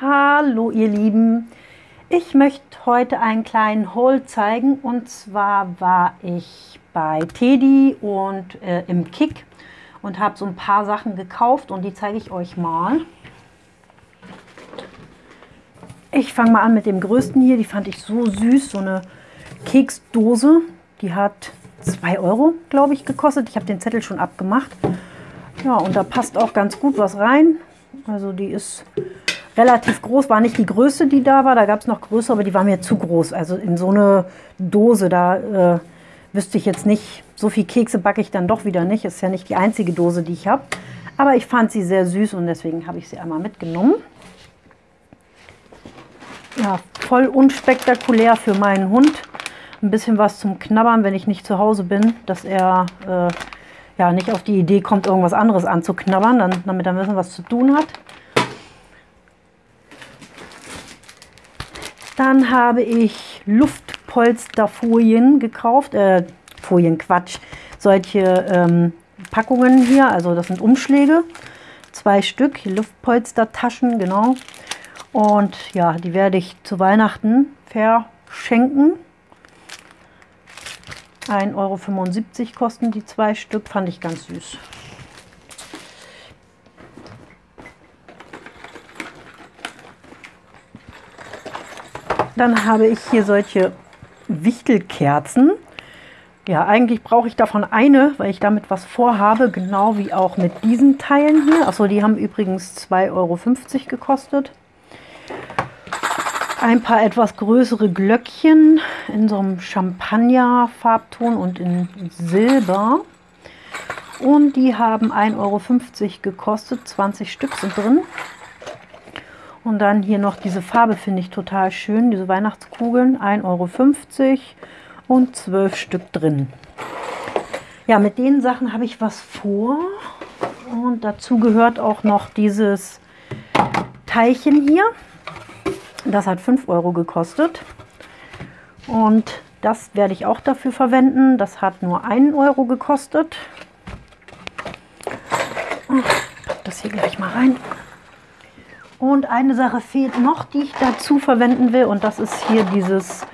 Hallo ihr Lieben, ich möchte heute einen kleinen Haul zeigen. Und zwar war ich bei Teddy und äh, im Kick und habe so ein paar Sachen gekauft. Und die zeige ich euch mal. Ich fange mal an mit dem größten hier, die fand ich so süß, so eine Keksdose, die hat 2 Euro, glaube ich, gekostet. Ich habe den Zettel schon abgemacht. Ja, und da passt auch ganz gut was rein. Also die ist relativ groß, war nicht die größte, die da war. Da gab es noch größere, aber die war mir zu groß. Also in so eine Dose, da äh, wüsste ich jetzt nicht, so viel Kekse backe ich dann doch wieder nicht. Ist ja nicht die einzige Dose, die ich habe. Aber ich fand sie sehr süß und deswegen habe ich sie einmal mitgenommen. Ja, voll unspektakulär für meinen Hund. Ein bisschen was zum Knabbern, wenn ich nicht zu Hause bin, dass er äh, ja nicht auf die Idee kommt, irgendwas anderes anzuknabbern, dann, damit er ein bisschen was zu tun hat. Dann habe ich Luftpolsterfolien gekauft, äh, Folien, Quatsch, solche ähm, Packungen hier, also das sind Umschläge, zwei Stück, Luftpolstertaschen, genau. Und ja, die werde ich zu Weihnachten verschenken. 1,75 Euro kosten die zwei Stück, fand ich ganz süß. Dann habe ich hier solche Wichtelkerzen. Ja, eigentlich brauche ich davon eine, weil ich damit was vorhabe, genau wie auch mit diesen Teilen hier. Achso, die haben übrigens 2,50 Euro gekostet. Ein paar etwas größere Glöckchen in so einem Champagner-Farbton und in Silber. Und die haben 1,50 Euro gekostet, 20 Stück sind drin. Und dann hier noch diese Farbe finde ich total schön, diese Weihnachtskugeln, 1,50 Euro und 12 Stück drin. Ja, mit den Sachen habe ich was vor. Und dazu gehört auch noch dieses Teilchen hier. Das hat 5 Euro gekostet. Und das werde ich auch dafür verwenden. Das hat nur 1 Euro gekostet. Pack das hier gleich mal rein. Und eine Sache fehlt noch, die ich dazu verwenden will. Und das ist hier dieses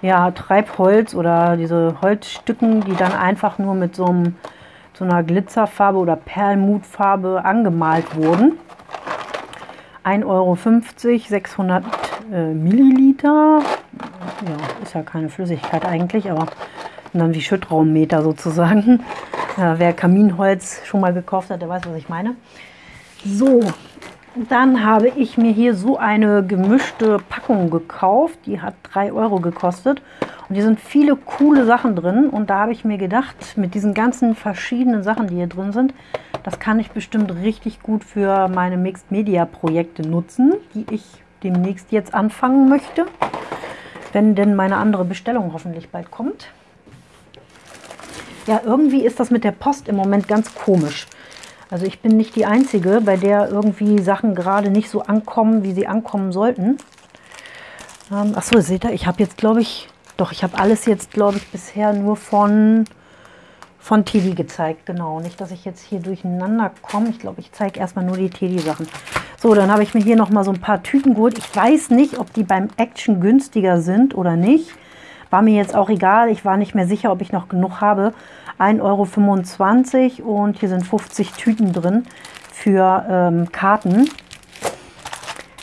ja, Treibholz oder diese Holzstücken, die dann einfach nur mit so, einem, so einer Glitzerfarbe oder Perlmutfarbe angemalt wurden. 1,50 Euro, 600 äh, Milliliter. Ja, ist ja keine Flüssigkeit eigentlich, aber dann wie Schüttraummeter sozusagen. Ja, wer Kaminholz schon mal gekauft hat, der weiß, was ich meine. So, dann habe ich mir hier so eine gemischte Packung gekauft. Die hat 3 Euro gekostet. Und hier sind viele coole Sachen drin. Und da habe ich mir gedacht, mit diesen ganzen verschiedenen Sachen, die hier drin sind, das kann ich bestimmt richtig gut für meine Mixed Media Projekte nutzen, die ich demnächst jetzt anfangen möchte. Wenn denn meine andere Bestellung hoffentlich bald kommt. Ja, irgendwie ist das mit der Post im Moment ganz komisch. Also ich bin nicht die Einzige, bei der irgendwie Sachen gerade nicht so ankommen, wie sie ankommen sollten. Ähm, Achso, seht ihr, ich habe jetzt, glaube ich, doch, ich habe alles jetzt, glaube ich, bisher nur von, von Teddy gezeigt. Genau, nicht, dass ich jetzt hier durcheinander komme. Ich glaube, ich zeige erstmal nur die Teddy-Sachen. So, dann habe ich mir hier nochmal so ein paar Tüten geholt. Ich weiß nicht, ob die beim Action günstiger sind oder nicht. War mir jetzt auch egal. Ich war nicht mehr sicher, ob ich noch genug habe. 1,25 Euro und hier sind 50 Tüten drin für ähm, Karten.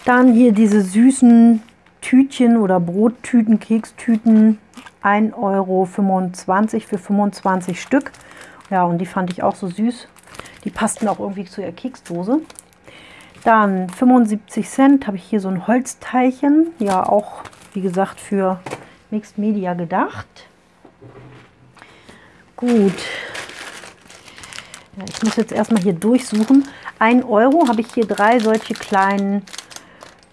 Dann hier diese süßen Tütchen oder Brottüten, Kekstüten. 1,25 Euro für 25 Stück. Ja, und die fand ich auch so süß. Die passten auch irgendwie zu der Keksdose. Dann 75 Cent habe ich hier so ein Holzteilchen. Ja, auch wie gesagt für Mixed Media gedacht. Gut. Ja, ich muss jetzt erstmal hier durchsuchen. 1 Euro habe ich hier drei solche kleinen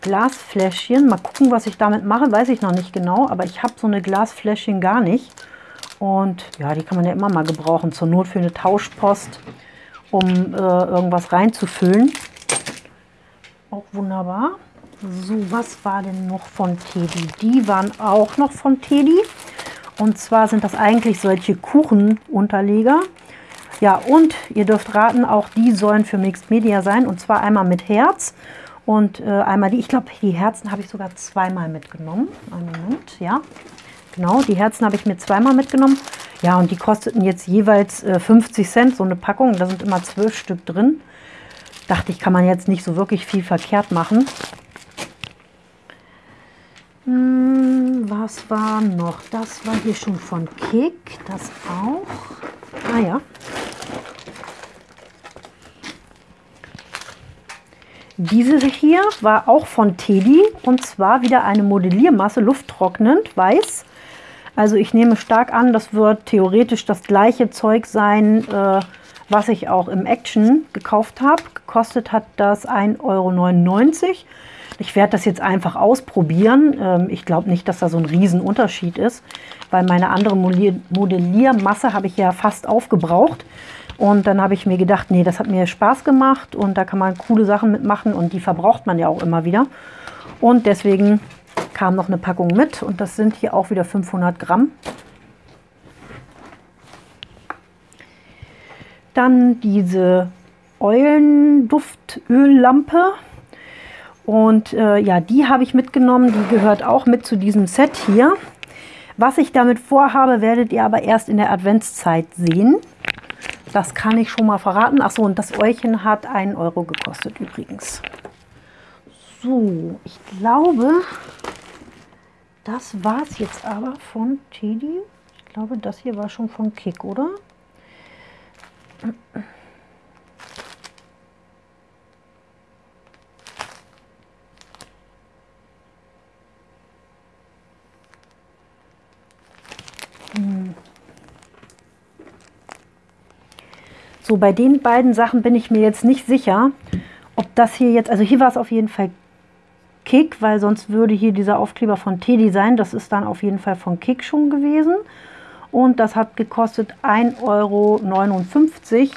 Glasfläschchen. Mal gucken, was ich damit mache, weiß ich noch nicht genau. Aber ich habe so eine Glasfläschchen gar nicht. Und ja, die kann man ja immer mal gebrauchen. Zur Not für eine Tauschpost, um äh, irgendwas reinzufüllen. Auch wunderbar. So, was war denn noch von Teddy? Die waren auch noch von Teddy. Und zwar sind das eigentlich solche Kuchenunterleger. Ja, und ihr dürft raten, auch die sollen für Mixed Media sein. Und zwar einmal mit Herz und äh, einmal die, ich glaube, die Herzen habe ich sogar zweimal mitgenommen. Einen Moment, ja. Genau, die Herzen habe ich mir zweimal mitgenommen. Ja, und die kosteten jetzt jeweils äh, 50 Cent, so eine Packung. Da sind immer zwölf Stück drin. Dachte ich, kann man jetzt nicht so wirklich viel verkehrt machen. Hm, was war noch? Das war hier schon von Kick, das auch. Ah ja. Diese hier war auch von Teddy und zwar wieder eine Modelliermasse, lufttrocknend, weiß. Also ich nehme stark an, das wird theoretisch das gleiche Zeug sein, äh, was ich auch im Action gekauft habe. Gekostet hat das 1,99 Euro. Ich werde das jetzt einfach ausprobieren. Ähm, ich glaube nicht, dass da so ein Riesenunterschied ist, weil meine andere Modelliermasse habe ich ja fast aufgebraucht. Und dann habe ich mir gedacht, nee, das hat mir Spaß gemacht und da kann man coole Sachen mitmachen und die verbraucht man ja auch immer wieder. Und deswegen kam noch eine Packung mit und das sind hier auch wieder 500 Gramm. Dann diese Eulenduftöl-Lampe. Und äh, ja, die habe ich mitgenommen. Die gehört auch mit zu diesem Set hier. Was ich damit vorhabe, werdet ihr aber erst in der Adventszeit sehen. Das kann ich schon mal verraten. Achso, und das Eulchen hat 1 Euro gekostet übrigens. So, ich glaube, das war es jetzt aber von Teddy. Ich glaube, das hier war schon von Kick, oder? So, bei den beiden Sachen bin ich mir jetzt nicht sicher, ob das hier jetzt, also hier war es auf jeden Fall Kick, weil sonst würde hier dieser Aufkleber von Teddy sein. Das ist dann auf jeden Fall von Kick schon gewesen. Und das hat gekostet 1,59 Euro.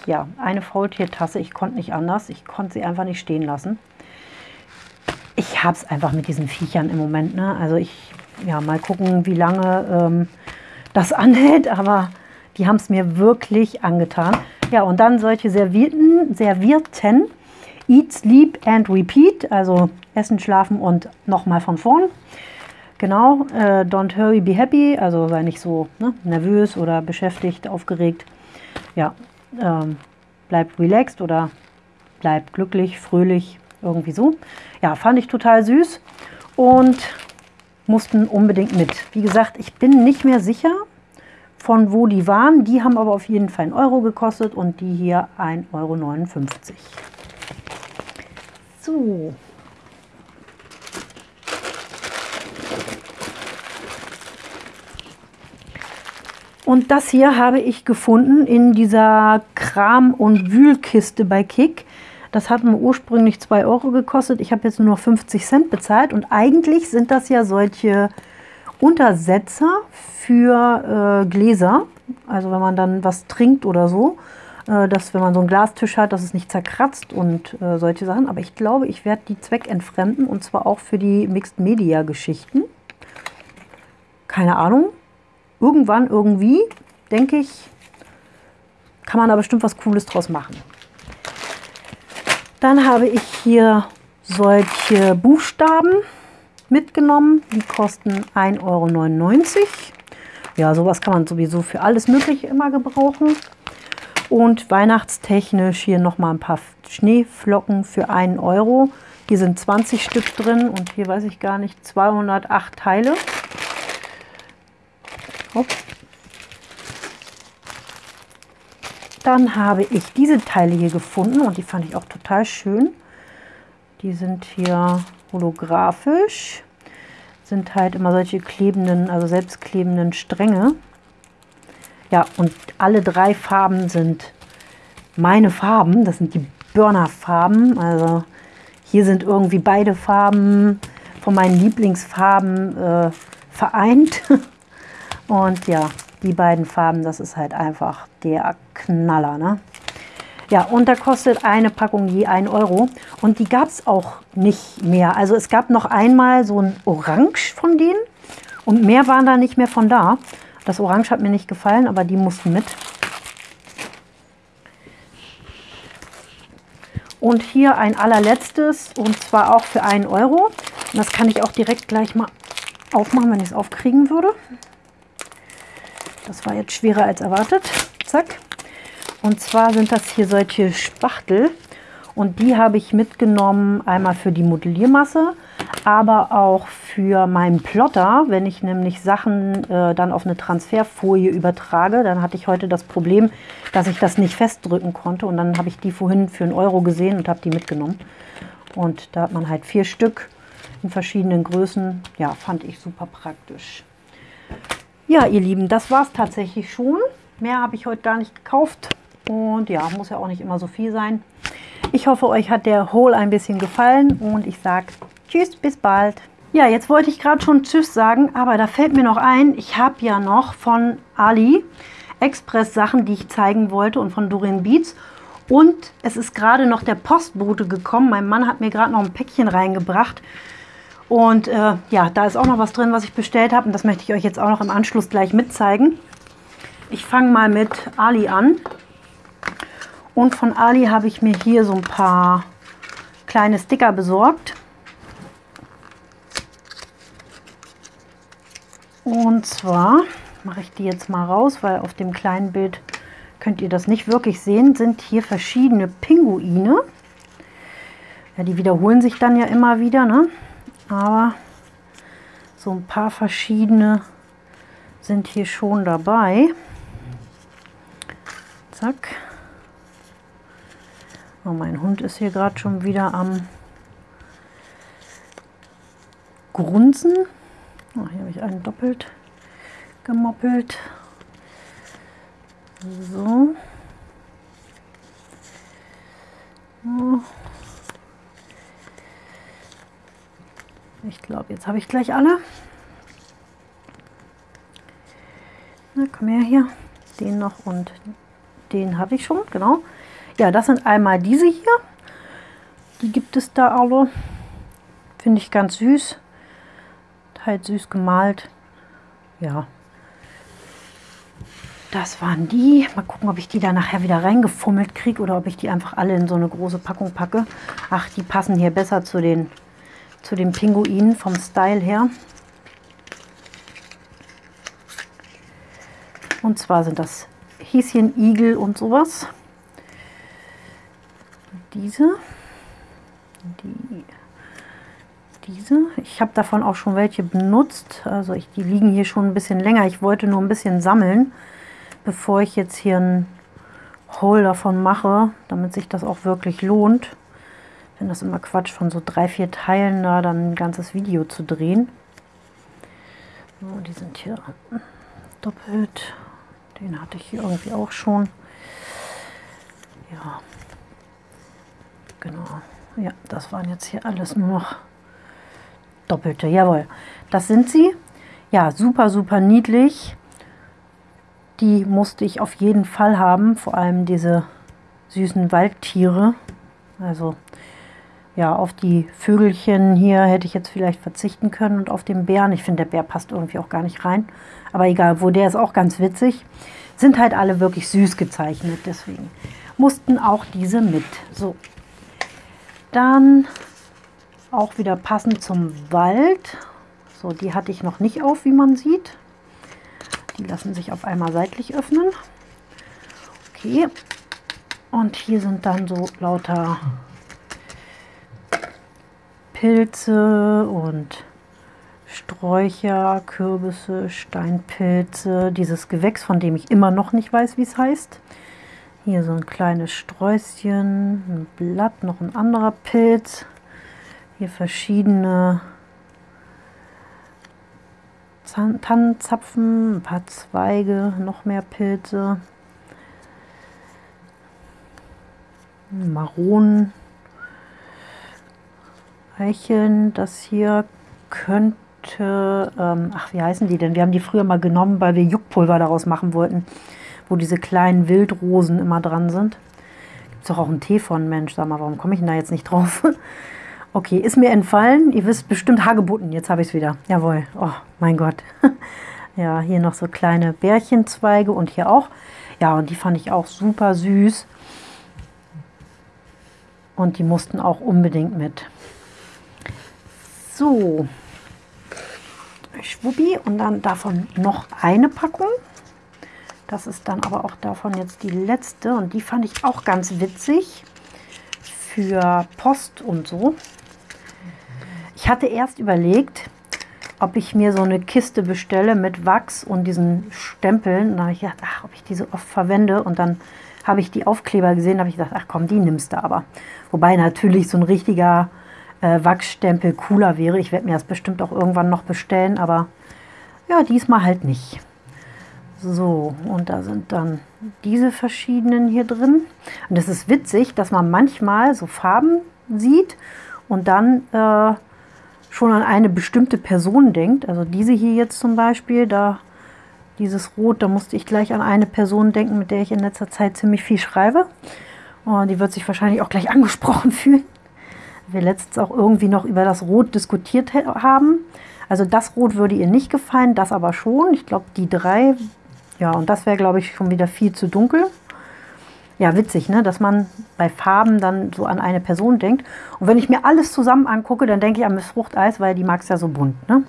Ja, eine Faultiertasse. Ich konnte nicht anders. Ich konnte sie einfach nicht stehen lassen. Ich habe es einfach mit diesen Viechern im Moment. Ne? Also ich, ja, mal gucken, wie lange ähm, das anhält. Aber die haben es mir wirklich angetan. Ja, und dann solche Servierten, Servierten Eat, Sleep and Repeat, also Essen, Schlafen und nochmal von vorn. Genau, äh, don't hurry, be happy, also sei nicht so ne, nervös oder beschäftigt, aufgeregt. Ja, ähm, bleib relaxed oder bleib glücklich, fröhlich, irgendwie so. Ja, fand ich total süß und mussten unbedingt mit. Wie gesagt, ich bin nicht mehr sicher, von wo die waren. Die haben aber auf jeden Fall einen Euro gekostet und die hier 1,59 Euro. So. Und das hier habe ich gefunden in dieser Kram- und Wühlkiste bei Kick. Das hat mir ursprünglich 2 Euro gekostet. Ich habe jetzt nur noch 50 Cent bezahlt. Und eigentlich sind das ja solche Untersetzer für äh, Gläser. Also wenn man dann was trinkt oder so, äh, dass wenn man so einen Glastisch hat, dass es nicht zerkratzt und äh, solche Sachen. Aber ich glaube, ich werde die zweckentfremden und zwar auch für die Mixed Media Geschichten. Keine Ahnung. Irgendwann, irgendwie, denke ich, kann man da bestimmt was Cooles draus machen. Dann habe ich hier solche Buchstaben mitgenommen. Die kosten 1,99 Euro. Ja, sowas kann man sowieso für alles Mögliche immer gebrauchen. Und weihnachtstechnisch hier nochmal ein paar Schneeflocken für 1 Euro. Hier sind 20 Stück drin und hier weiß ich gar nicht, 208 Teile. Hopp. Dann habe ich diese Teile hier gefunden und die fand ich auch total schön. Die sind hier holographisch. Sind halt immer solche klebenden, also selbstklebenden Stränge. Ja, und alle drei Farben sind meine Farben. Das sind die Burner-Farben. Also hier sind irgendwie beide Farben von meinen Lieblingsfarben äh, vereint. Und ja, die beiden Farben, das ist halt einfach der Knaller. Ne? Ja, und da kostet eine Packung je 1 Euro. Und die gab es auch nicht mehr. Also es gab noch einmal so ein Orange von denen. Und mehr waren da nicht mehr von da. Das Orange hat mir nicht gefallen, aber die mussten mit. Und hier ein allerletztes und zwar auch für 1 Euro. Und das kann ich auch direkt gleich mal aufmachen, wenn ich es aufkriegen würde. Das war jetzt schwerer als erwartet. Zack. Und zwar sind das hier solche Spachtel. Und die habe ich mitgenommen, einmal für die Modelliermasse, aber auch für meinen Plotter. Wenn ich nämlich Sachen äh, dann auf eine Transferfolie übertrage, dann hatte ich heute das Problem, dass ich das nicht festdrücken konnte. Und dann habe ich die vorhin für einen Euro gesehen und habe die mitgenommen. Und da hat man halt vier Stück in verschiedenen Größen. Ja, fand ich super praktisch. Ja, ihr Lieben, das war es tatsächlich schon. Mehr habe ich heute gar nicht gekauft. Und ja, muss ja auch nicht immer so viel sein. Ich hoffe, euch hat der Haul ein bisschen gefallen und ich sage Tschüss, bis bald. Ja, jetzt wollte ich gerade schon Tschüss sagen, aber da fällt mir noch ein, ich habe ja noch von Ali Express Sachen, die ich zeigen wollte und von Dorian Beats. Und es ist gerade noch der Postbote gekommen. Mein Mann hat mir gerade noch ein Päckchen reingebracht. Und äh, ja, da ist auch noch was drin, was ich bestellt habe. Und das möchte ich euch jetzt auch noch im Anschluss gleich mitzeigen. Ich fange mal mit Ali an. Und von Ali habe ich mir hier so ein paar kleine Sticker besorgt. Und zwar mache ich die jetzt mal raus, weil auf dem kleinen Bild könnt ihr das nicht wirklich sehen, sind hier verschiedene Pinguine. Ja, die wiederholen sich dann ja immer wieder, ne? aber so ein paar verschiedene sind hier schon dabei. Zack. Oh, mein Hund ist hier gerade schon wieder am Grunzen. Oh, hier habe ich einen doppelt gemoppelt. So. Oh. Ich glaube, jetzt habe ich gleich alle. Na, komm her hier. Den noch und den habe ich schon, genau. Ja, das sind einmal diese hier. Die gibt es da alle. Finde ich ganz süß. Halt süß gemalt. Ja. Das waren die. Mal gucken, ob ich die da nachher wieder reingefummelt kriege oder ob ich die einfach alle in so eine große Packung packe. Ach, die passen hier besser zu den, zu den Pinguinen vom Style her. Und zwar sind das Häschen, Igel und sowas diese. Die, diese. Ich habe davon auch schon welche benutzt. Also ich, die liegen hier schon ein bisschen länger. Ich wollte nur ein bisschen sammeln, bevor ich jetzt hier ein Haul davon mache, damit sich das auch wirklich lohnt. Finde das immer Quatsch, von so drei, vier Teilen da dann ein ganzes Video zu drehen. So, die sind hier doppelt. Den hatte ich hier irgendwie auch schon. Ja, Genau. Ja, das waren jetzt hier alles nur noch doppelte. Jawohl, das sind sie. Ja, super, super niedlich. Die musste ich auf jeden Fall haben. Vor allem diese süßen Waldtiere. Also ja, auf die Vögelchen hier hätte ich jetzt vielleicht verzichten können und auf den Bären. Ich finde, der Bär passt irgendwie auch gar nicht rein. Aber egal, wo der ist auch ganz witzig. Sind halt alle wirklich süß gezeichnet, deswegen mussten auch diese mit. So, dann auch wieder passend zum Wald. So, die hatte ich noch nicht auf, wie man sieht. Die lassen sich auf einmal seitlich öffnen. Okay. Und hier sind dann so lauter Pilze und Sträucher, Kürbisse, Steinpilze. Dieses Gewächs, von dem ich immer noch nicht weiß, wie es heißt. Hier so ein kleines Sträußchen, ein Blatt, noch ein anderer Pilz. Hier verschiedene Tannenzapfen, ein paar Zweige, noch mehr Pilze. Maronen, Eicheln, das hier könnte, ähm, ach wie heißen die denn? Wir haben die früher mal genommen, weil wir Juckpulver daraus machen wollten wo diese kleinen Wildrosen immer dran sind. Gibt es doch auch einen Tee von, Mensch, sag mal, warum komme ich denn da jetzt nicht drauf? okay, ist mir entfallen. Ihr wisst bestimmt Hagebutten, jetzt habe ich es wieder. Jawohl, oh mein Gott. ja, hier noch so kleine Bärchenzweige und hier auch. Ja, und die fand ich auch super süß. Und die mussten auch unbedingt mit. So, Schwuppi und dann davon noch eine Packung. Das ist dann aber auch davon jetzt die letzte und die fand ich auch ganz witzig für Post und so. Ich hatte erst überlegt, ob ich mir so eine Kiste bestelle mit Wachs und diesen Stempeln. Da habe ich gedacht, ach, ob ich diese oft verwende. Und dann habe ich die Aufkleber gesehen, habe ich gedacht, ach komm, die nimmst du aber. Wobei natürlich so ein richtiger äh, Wachsstempel cooler wäre. Ich werde mir das bestimmt auch irgendwann noch bestellen, aber ja, diesmal halt nicht. So, und da sind dann diese verschiedenen hier drin. Und es ist witzig, dass man manchmal so Farben sieht und dann äh, schon an eine bestimmte Person denkt. Also diese hier jetzt zum Beispiel, da dieses Rot, da musste ich gleich an eine Person denken, mit der ich in letzter Zeit ziemlich viel schreibe. Und die wird sich wahrscheinlich auch gleich angesprochen fühlen. Wir letztens auch irgendwie noch über das Rot diskutiert haben. Also das Rot würde ihr nicht gefallen, das aber schon. Ich glaube, die drei ja, und das wäre, glaube ich, schon wieder viel zu dunkel. Ja, witzig, ne? dass man bei Farben dann so an eine Person denkt. Und wenn ich mir alles zusammen angucke, dann denke ich an Miss Fruchteis, weil die mag es ja so bunt. Ne?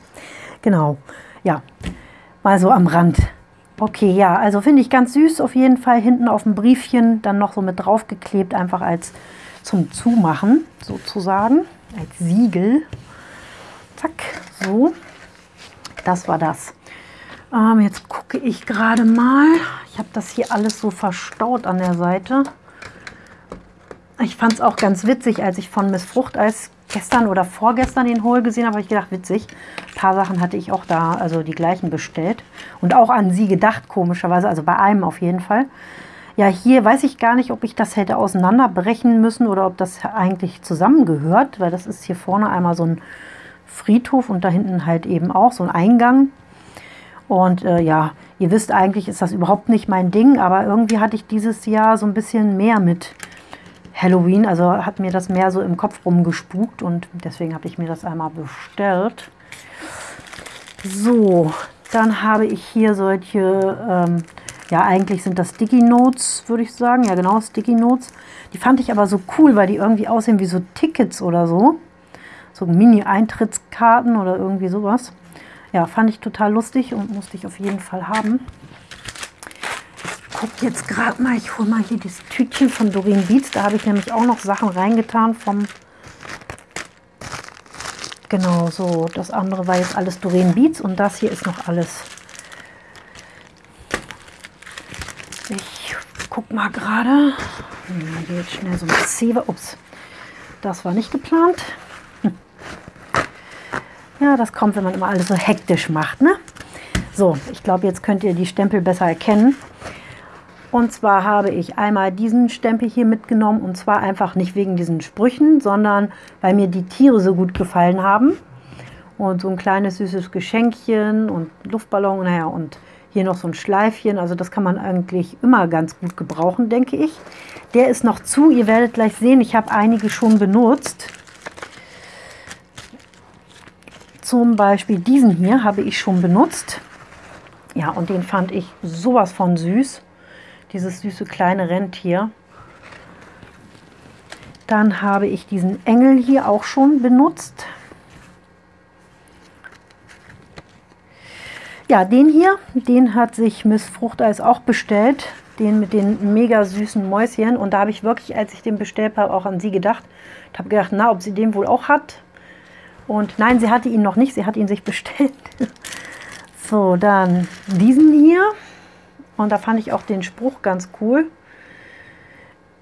Genau, ja, mal so am Rand. Okay, ja, also finde ich ganz süß auf jeden Fall. Hinten auf dem Briefchen dann noch so mit draufgeklebt, einfach als zum Zumachen sozusagen, als Siegel. Zack, so. Das war das. Ähm, jetzt gucke ich gerade mal. Ich habe das hier alles so verstaut an der Seite. Ich fand es auch ganz witzig, als ich von Miss Fruchteis gestern oder vorgestern den Hol gesehen habe, habe ich gedacht, witzig. Ein paar Sachen hatte ich auch da, also die gleichen bestellt. Und auch an sie gedacht, komischerweise, also bei einem auf jeden Fall. Ja, hier weiß ich gar nicht, ob ich das hätte auseinanderbrechen müssen oder ob das eigentlich zusammengehört, weil das ist hier vorne einmal so ein Friedhof und da hinten halt eben auch so ein Eingang. Und äh, ja, ihr wisst, eigentlich ist das überhaupt nicht mein Ding, aber irgendwie hatte ich dieses Jahr so ein bisschen mehr mit Halloween. Also hat mir das mehr so im Kopf rumgespukt und deswegen habe ich mir das einmal bestellt. So, dann habe ich hier solche, ähm, ja eigentlich sind das Sticky Notes, würde ich sagen. Ja genau, Sticky Notes. Die fand ich aber so cool, weil die irgendwie aussehen wie so Tickets oder so. So Mini-Eintrittskarten oder irgendwie sowas. Ja, fand ich total lustig und musste ich auf jeden Fall haben. Ich gucke jetzt gerade mal, ich hole mal hier das Tütchen von Doreen Beats. Da habe ich nämlich auch noch Sachen reingetan vom... Genau, so. Das andere war jetzt alles Doreen Beats und das hier ist noch alles. Ich guck mal gerade. Hier jetzt schnell so ein Zewe. Ups, das war nicht geplant. Ja, das kommt, wenn man immer alles so hektisch macht. Ne? So, ich glaube, jetzt könnt ihr die Stempel besser erkennen. Und zwar habe ich einmal diesen Stempel hier mitgenommen und zwar einfach nicht wegen diesen Sprüchen, sondern weil mir die Tiere so gut gefallen haben. Und so ein kleines süßes Geschenkchen und Luftballon, naja, und hier noch so ein Schleifchen. Also das kann man eigentlich immer ganz gut gebrauchen, denke ich. Der ist noch zu, ihr werdet gleich sehen, ich habe einige schon benutzt. Zum Beispiel diesen hier habe ich schon benutzt. Ja, und den fand ich sowas von süß. Dieses süße kleine Rentier. Dann habe ich diesen Engel hier auch schon benutzt. Ja, den hier, den hat sich Miss Fruchteis auch bestellt. Den mit den mega süßen Mäuschen. Und da habe ich wirklich, als ich den bestellt habe, auch an sie gedacht. Ich habe gedacht, na, ob sie den wohl auch hat. Und nein, sie hatte ihn noch nicht, sie hat ihn sich bestellt. so, dann diesen hier. Und da fand ich auch den Spruch ganz cool.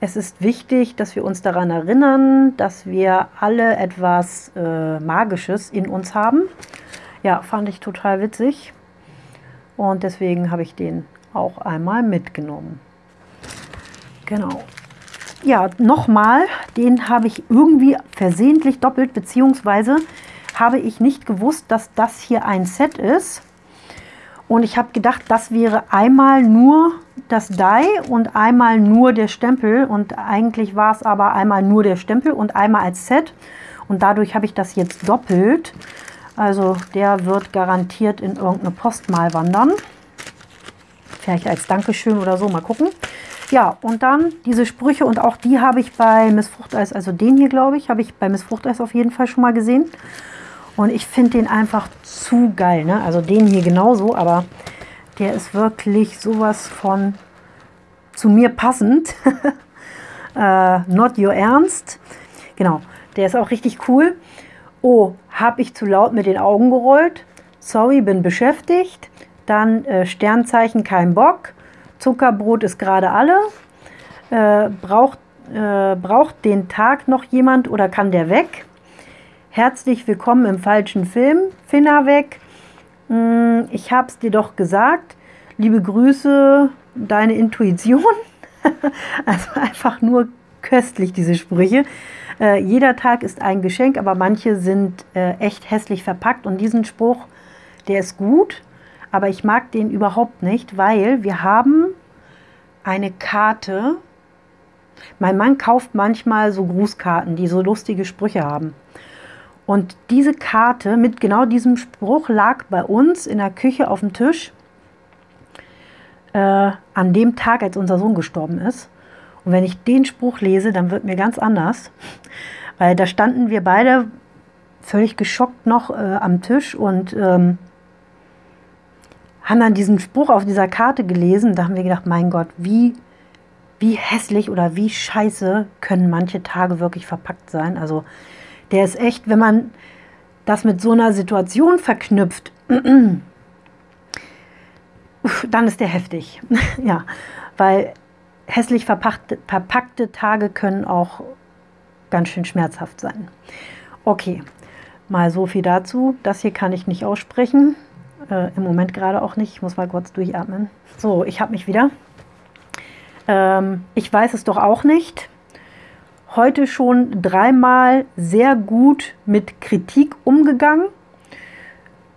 Es ist wichtig, dass wir uns daran erinnern, dass wir alle etwas äh, Magisches in uns haben. Ja, fand ich total witzig. Und deswegen habe ich den auch einmal mitgenommen. Genau ja, nochmal, den habe ich irgendwie versehentlich doppelt, beziehungsweise habe ich nicht gewusst, dass das hier ein Set ist. Und ich habe gedacht, das wäre einmal nur das Die und einmal nur der Stempel. Und eigentlich war es aber einmal nur der Stempel und einmal als Set. Und dadurch habe ich das jetzt doppelt. Also der wird garantiert in irgendeine Post mal wandern. Vielleicht als Dankeschön oder so, mal gucken. Ja, und dann diese Sprüche und auch die habe ich bei Miss Fruchteis, also den hier glaube ich, habe ich bei Miss Fruchteis auf jeden Fall schon mal gesehen. Und ich finde den einfach zu geil. Ne? Also den hier genauso, aber der ist wirklich sowas von zu mir passend. äh, not your ernst. Genau, der ist auch richtig cool. Oh, habe ich zu laut mit den Augen gerollt? Sorry, bin beschäftigt. Dann äh, Sternzeichen, kein Bock. Zuckerbrot ist gerade alle. Äh, braucht, äh, braucht den Tag noch jemand oder kann der weg? Herzlich willkommen im falschen Film. Finna weg. Hm, ich hab's dir doch gesagt. Liebe Grüße, deine Intuition. also einfach nur köstlich, diese Sprüche. Äh, jeder Tag ist ein Geschenk, aber manche sind äh, echt hässlich verpackt. Und diesen Spruch, der ist gut, aber ich mag den überhaupt nicht, weil wir haben eine Karte. Mein Mann kauft manchmal so Grußkarten, die so lustige Sprüche haben. Und diese Karte mit genau diesem Spruch lag bei uns in der Küche auf dem Tisch äh, an dem Tag, als unser Sohn gestorben ist. Und wenn ich den Spruch lese, dann wird mir ganz anders, weil da standen wir beide völlig geschockt noch äh, am Tisch und ähm, haben dann diesen Spruch auf dieser Karte gelesen. Da haben wir gedacht, mein Gott, wie, wie hässlich oder wie scheiße können manche Tage wirklich verpackt sein. Also der ist echt, wenn man das mit so einer Situation verknüpft, dann ist der heftig. ja, weil hässlich verpackte, verpackte Tage können auch ganz schön schmerzhaft sein. Okay, mal so viel dazu. Das hier kann ich nicht aussprechen. Äh, Im Moment gerade auch nicht. Ich muss mal kurz durchatmen. So, ich habe mich wieder. Ähm, ich weiß es doch auch nicht. Heute schon dreimal sehr gut mit Kritik umgegangen.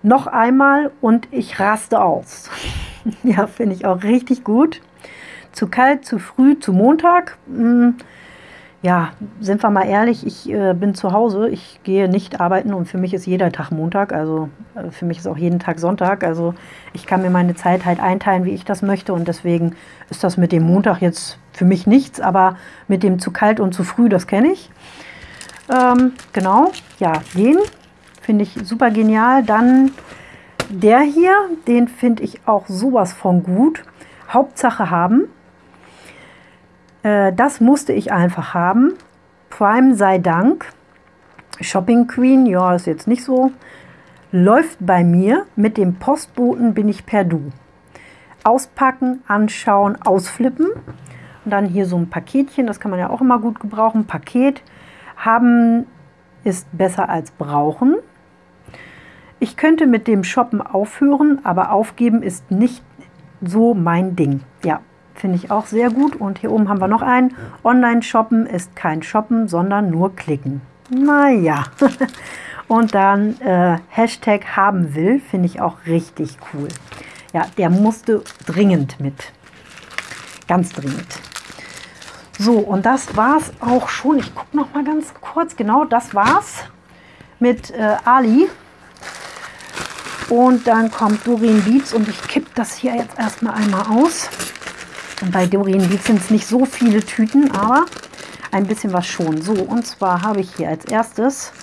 Noch einmal und ich raste aus. ja, finde ich auch richtig gut. Zu kalt, zu früh, zu Montag. Hm, ja, sind wir mal ehrlich, ich äh, bin zu Hause, ich gehe nicht arbeiten und für mich ist jeder Tag Montag, also äh, für mich ist auch jeden Tag Sonntag. Also ich kann mir meine Zeit halt einteilen, wie ich das möchte und deswegen ist das mit dem Montag jetzt für mich nichts, aber mit dem zu kalt und zu früh, das kenne ich. Ähm, genau, ja, den finde ich super genial. Dann der hier, den finde ich auch sowas von gut. Hauptsache haben. Äh, das musste ich einfach haben. Prime sei Dank. Shopping Queen, ja, ist jetzt nicht so. Läuft bei mir. Mit dem Postboten bin ich per Du. Auspacken, anschauen, ausflippen. Und dann hier so ein Paketchen, das kann man ja auch immer gut gebrauchen. Paket haben ist besser als brauchen. Ich könnte mit dem Shoppen aufhören, aber aufgeben ist nicht so mein Ding. Ja, Finde ich auch sehr gut. Und hier oben haben wir noch einen. Online-Shoppen ist kein Shoppen, sondern nur klicken. Naja. Und dann äh, Hashtag haben will, finde ich auch richtig cool. Ja, der musste dringend mit. Ganz dringend. So, und das war's auch schon. Ich gucke noch mal ganz kurz. Genau, das war's mit äh, Ali. Und dann kommt Doreen Beats und ich kipp das hier jetzt erstmal einmal aus. Und bei Doreen sind es nicht so viele Tüten, aber ein bisschen was schon. So, und zwar habe ich hier als erstes,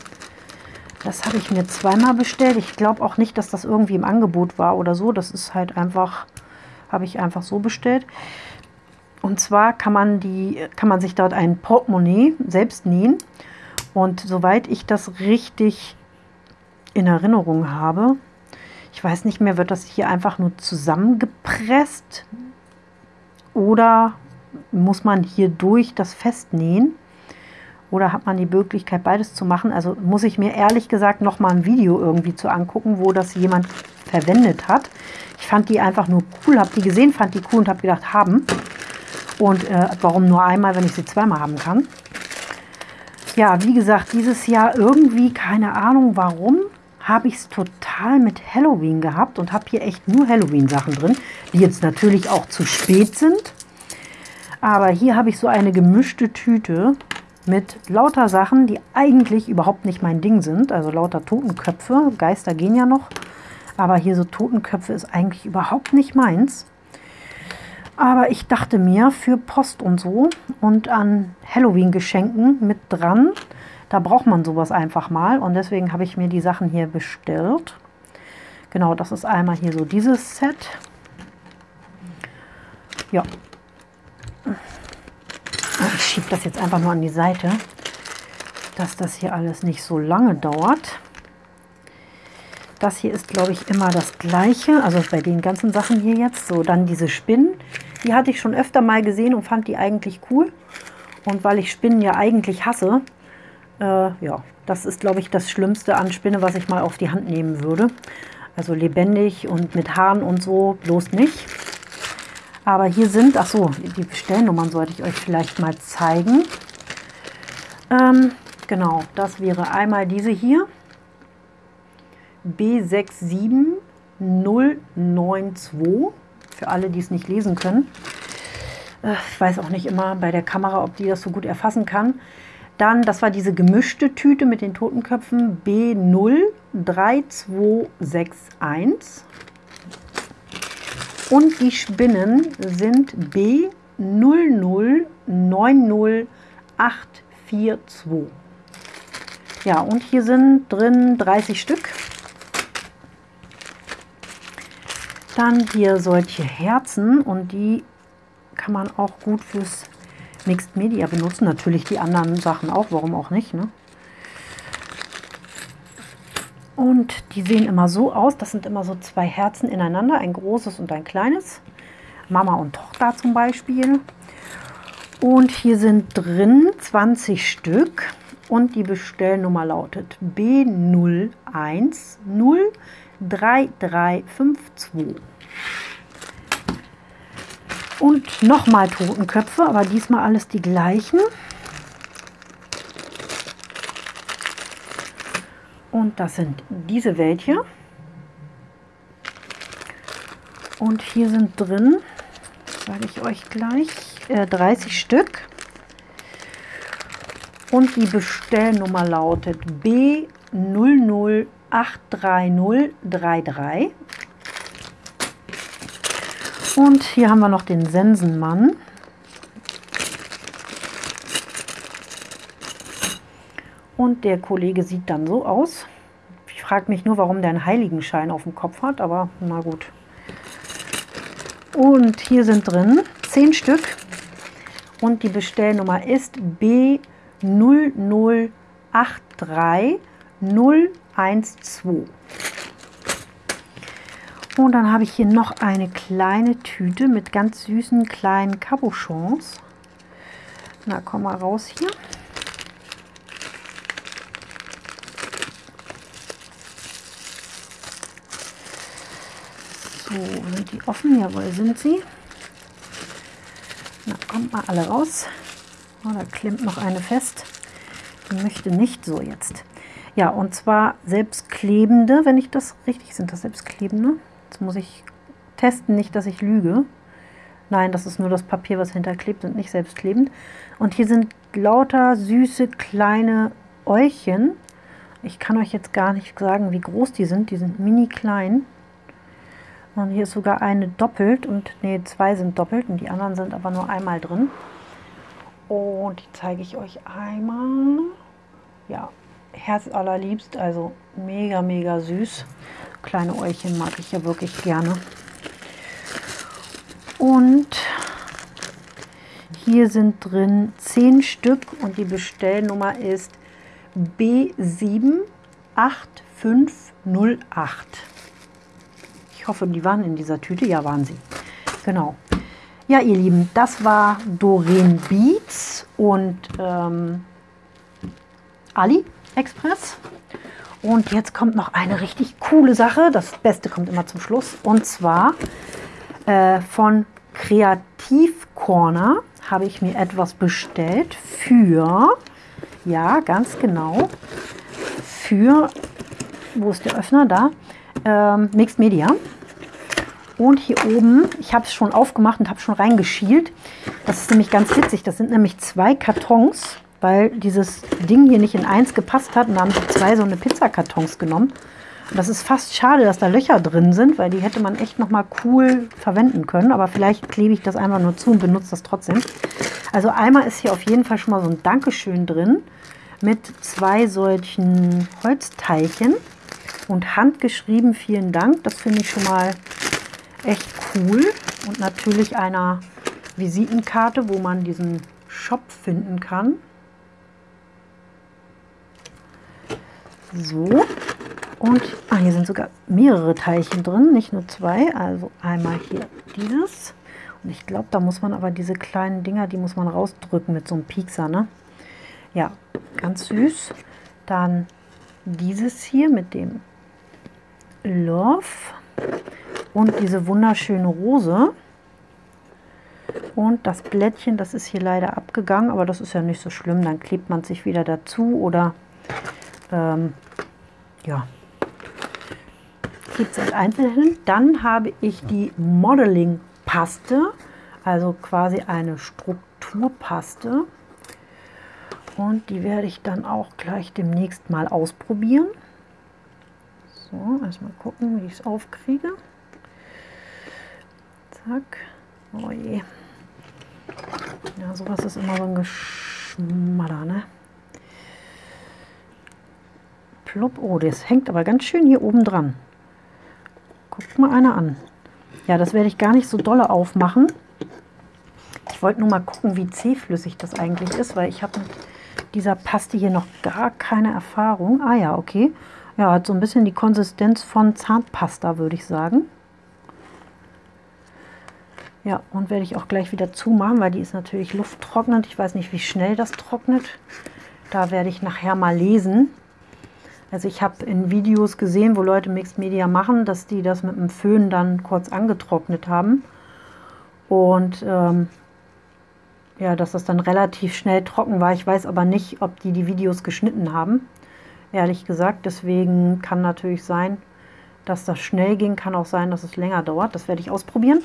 das habe ich mir zweimal bestellt. Ich glaube auch nicht, dass das irgendwie im Angebot war oder so. Das ist halt einfach, habe ich einfach so bestellt. Und zwar kann man, die, kann man sich dort ein Portemonnaie selbst nähen. Und soweit ich das richtig in Erinnerung habe, ich weiß nicht mehr, wird das hier einfach nur zusammengepresst oder muss man hier durch das Festnähen? Oder hat man die Möglichkeit, beides zu machen? Also muss ich mir ehrlich gesagt noch mal ein Video irgendwie zu angucken, wo das jemand verwendet hat. Ich fand die einfach nur cool, habe die gesehen, fand die cool und habe gedacht, haben. Und äh, warum nur einmal, wenn ich sie zweimal haben kann? Ja, wie gesagt, dieses Jahr irgendwie, keine Ahnung warum, habe ich es total mit Halloween gehabt und habe hier echt nur Halloween-Sachen drin, die jetzt natürlich auch zu spät sind. Aber hier habe ich so eine gemischte Tüte mit lauter Sachen, die eigentlich überhaupt nicht mein Ding sind. Also lauter Totenköpfe. Geister gehen ja noch. Aber hier so Totenköpfe ist eigentlich überhaupt nicht meins. Aber ich dachte mir, für Post und so und an Halloween-Geschenken mit dran, da braucht man sowas einfach mal. Und deswegen habe ich mir die Sachen hier bestellt. Genau, das ist einmal hier so dieses Set. Ja. Ich schiebe das jetzt einfach nur an die Seite, dass das hier alles nicht so lange dauert. Das hier ist, glaube ich, immer das gleiche. Also bei den ganzen Sachen hier jetzt. So, dann diese Spinnen. Die hatte ich schon öfter mal gesehen und fand die eigentlich cool. Und weil ich Spinnen ja eigentlich hasse, äh, ja, das ist, glaube ich, das Schlimmste an Spinne, was ich mal auf die Hand nehmen würde. Also lebendig und mit Haaren und so, bloß nicht. Aber hier sind, ach so, die Bestellnummern sollte ich euch vielleicht mal zeigen. Ähm, genau, das wäre einmal diese hier. B67092 für alle, die es nicht lesen können. Äh, ich weiß auch nicht immer bei der Kamera, ob die das so gut erfassen kann. Dann, das war diese gemischte Tüte mit den Totenköpfen B03261. Und die Spinnen sind B0090842. Ja, und hier sind drin 30 Stück. Dann hier solche Herzen und die kann man auch gut fürs Mixed Media benutzen. Natürlich die anderen Sachen auch, warum auch nicht. Ne? Und die sehen immer so aus, das sind immer so zwei Herzen ineinander, ein großes und ein kleines. Mama und Tochter zum Beispiel. Und hier sind drin 20 Stück und die Bestellnummer lautet B0103352. Und nochmal Totenköpfe, aber diesmal alles die gleichen. Und das sind diese welche. Und hier sind drin, sage ich euch gleich, äh, 30 Stück. Und die Bestellnummer lautet B0083033. Und hier haben wir noch den Sensenmann. Und der Kollege sieht dann so aus. Ich frage mich nur, warum der einen Heiligenschein auf dem Kopf hat, aber na gut. Und hier sind drin 10 Stück und die Bestellnummer ist B0083012. Und dann habe ich hier noch eine kleine Tüte mit ganz süßen kleinen Cabochons. Na, komm mal raus hier. So, sind die offen? Jawohl, sind sie. Na, kommt mal alle raus. Oh, da klemmt noch eine fest. Die möchte nicht so jetzt. Ja, und zwar selbstklebende, wenn ich das richtig, sind das selbstklebende? Jetzt muss ich testen, nicht, dass ich lüge. Nein, das ist nur das Papier, was hinterklebt und nicht selbstklebend. Und hier sind lauter süße kleine Äulchen. Ich kann euch jetzt gar nicht sagen, wie groß die sind. Die sind mini klein. Und hier ist sogar eine doppelt und nee, zwei sind doppelt und die anderen sind aber nur einmal drin. Und die zeige ich euch einmal. Ja, Herz allerliebst, also mega, mega süß. Kleine Äulchen mag ich ja wirklich gerne. Und hier sind drin 10 Stück und die Bestellnummer ist B78508. Ich hoffe, die waren in dieser Tüte. Ja, waren sie. Genau. Ja, ihr Lieben, das war Doreen Beats und ähm, Ali Express. Und jetzt kommt noch eine richtig coole Sache. Das Beste kommt immer zum Schluss. Und zwar äh, von Kreativ Corner habe ich mir etwas bestellt für, ja, ganz genau, für, wo ist der Öffner? Da, ähm, Mixed Media. Und hier oben, ich habe es schon aufgemacht und habe schon reingeschielt. Das ist nämlich ganz witzig. Das sind nämlich zwei Kartons weil dieses Ding hier nicht in eins gepasst hat. Und haben sie zwei so eine Pizzakartons genommen. das ist fast schade, dass da Löcher drin sind, weil die hätte man echt noch mal cool verwenden können. Aber vielleicht klebe ich das einfach nur zu und benutze das trotzdem. Also einmal ist hier auf jeden Fall schon mal so ein Dankeschön drin mit zwei solchen Holzteilchen und handgeschrieben vielen Dank. Das finde ich schon mal echt cool. Und natürlich einer Visitenkarte, wo man diesen Shop finden kann. So, und ah, hier sind sogar mehrere Teilchen drin, nicht nur zwei. Also einmal hier dieses. Und ich glaube, da muss man aber diese kleinen Dinger, die muss man rausdrücken mit so einem Piekser, ne? Ja, ganz süß. Dann dieses hier mit dem Love und diese wunderschöne Rose. Und das Blättchen, das ist hier leider abgegangen, aber das ist ja nicht so schlimm. Dann klebt man sich wieder dazu oder ähm, ja, gibt es als Einzelnen. Dann habe ich die Modeling-Paste, also quasi eine Strukturpaste. Und die werde ich dann auch gleich demnächst mal ausprobieren. So, erstmal gucken, wie ich es aufkriege. Zack. Oh je. Ja, sowas ist immer so ein Geschmatter, ne? Plopp. Oh, das hängt aber ganz schön hier oben dran. Guckt mal einer an. Ja, das werde ich gar nicht so dolle aufmachen. Ich wollte nur mal gucken, wie zähflüssig das eigentlich ist, weil ich habe mit dieser Paste hier noch gar keine Erfahrung. Ah ja, okay. Ja, hat so ein bisschen die Konsistenz von Zahnpasta, würde ich sagen. Ja, und werde ich auch gleich wieder zumachen, weil die ist natürlich lufttrocknend. Ich weiß nicht, wie schnell das trocknet. Da werde ich nachher mal lesen. Also ich habe in Videos gesehen, wo Leute Mixed Media machen, dass die das mit dem Föhn dann kurz angetrocknet haben. Und ähm, ja, dass das dann relativ schnell trocken war. Ich weiß aber nicht, ob die die Videos geschnitten haben, ehrlich gesagt. Deswegen kann natürlich sein, dass das schnell ging, kann auch sein, dass es länger dauert. Das werde ich ausprobieren.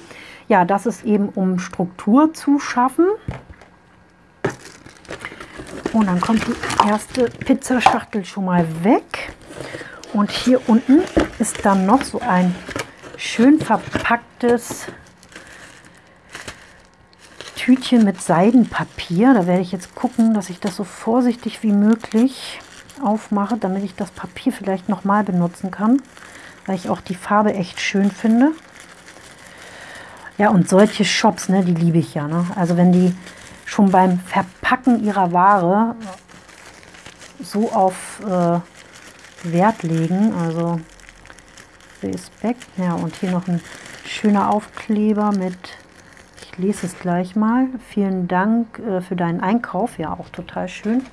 Ja, das ist eben, um Struktur zu schaffen. Und dann kommt die erste Pizzaschachtel schon mal weg. Und hier unten ist dann noch so ein schön verpacktes Tütchen mit Seidenpapier. Da werde ich jetzt gucken, dass ich das so vorsichtig wie möglich aufmache, damit ich das Papier vielleicht nochmal benutzen kann weil ich auch die Farbe echt schön finde. Ja, und solche Shops, ne, die liebe ich ja. Ne? Also wenn die schon beim Verpacken ihrer Ware so auf äh, Wert legen, also Respekt. Ja, und hier noch ein schöner Aufkleber mit, ich lese es gleich mal, vielen Dank äh, für deinen Einkauf, ja auch total schön.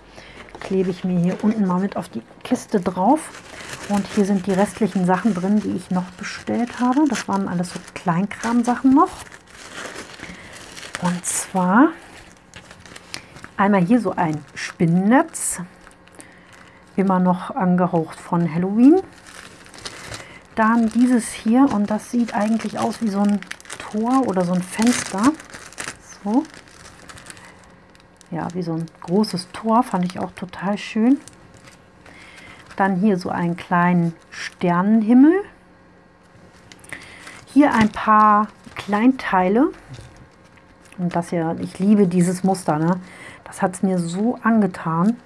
Klebe ich mir hier unten mal mit auf die Kiste drauf. Und hier sind die restlichen Sachen drin, die ich noch bestellt habe. Das waren alles so Kleinkram-Sachen noch. Und zwar einmal hier so ein Spinnennetz. Immer noch angehaucht von Halloween. Dann dieses hier und das sieht eigentlich aus wie so ein Tor oder so ein Fenster. So. Ja, wie so ein großes Tor, fand ich auch total schön. Dann hier so einen kleinen Sternenhimmel. Hier ein paar Kleinteile. Und das hier, ich liebe dieses Muster, ne? Das hat es mir so angetan.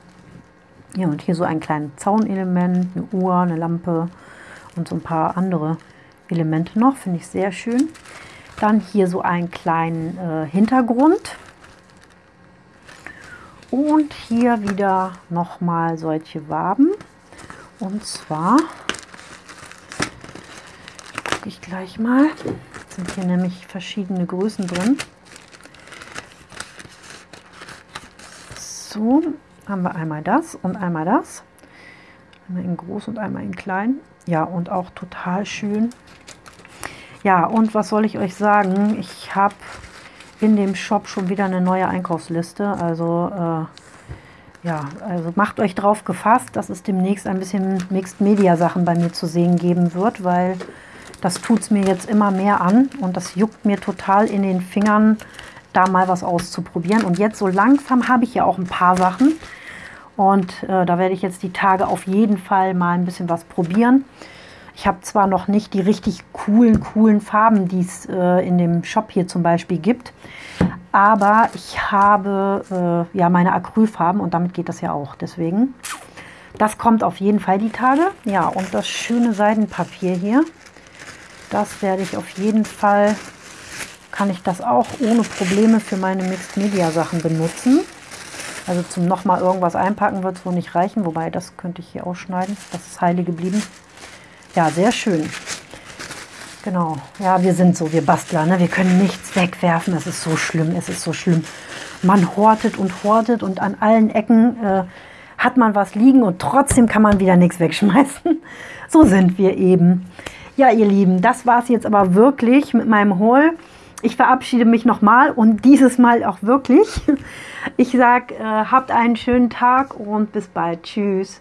Ja, und hier so ein kleines Zaunelement, eine Uhr, eine Lampe und so ein paar andere Elemente noch. Finde ich sehr schön. Dann hier so einen kleinen äh, Hintergrund. Und hier wieder nochmal solche Waben. Und zwar gucke ich gleich mal. Sind hier nämlich verschiedene Größen drin. So, haben wir einmal das und einmal das. Einmal in groß und einmal in klein. Ja, und auch total schön. Ja, und was soll ich euch sagen? Ich habe in dem Shop schon wieder eine neue Einkaufsliste. Also äh, ja, also macht euch drauf gefasst, dass es demnächst ein bisschen Mixed Media Sachen bei mir zu sehen geben wird, weil das tut es mir jetzt immer mehr an und das juckt mir total in den Fingern, da mal was auszuprobieren. Und jetzt so langsam habe ich ja auch ein paar Sachen und äh, da werde ich jetzt die Tage auf jeden Fall mal ein bisschen was probieren. Ich habe zwar noch nicht die richtig coolen, coolen Farben, die es äh, in dem Shop hier zum Beispiel gibt, aber ich habe äh, ja meine Acrylfarben und damit geht das ja auch. Deswegen, das kommt auf jeden Fall die Tage. Ja, und das schöne Seidenpapier hier, das werde ich auf jeden Fall, kann ich das auch ohne Probleme für meine Mixed Media Sachen benutzen. Also zum nochmal irgendwas einpacken wird es wohl nicht reichen, wobei das könnte ich hier ausschneiden. Das ist heile geblieben. Ja, sehr schön. Genau. Ja, wir sind so, wir Bastler, ne? wir können nichts wegwerfen. Es ist so schlimm, es ist so schlimm. Man hortet und hortet und an allen Ecken äh, hat man was liegen und trotzdem kann man wieder nichts wegschmeißen. So sind wir eben. Ja, ihr Lieben, das war es jetzt aber wirklich mit meinem Haul. Ich verabschiede mich nochmal und dieses Mal auch wirklich. Ich sage, äh, habt einen schönen Tag und bis bald. Tschüss.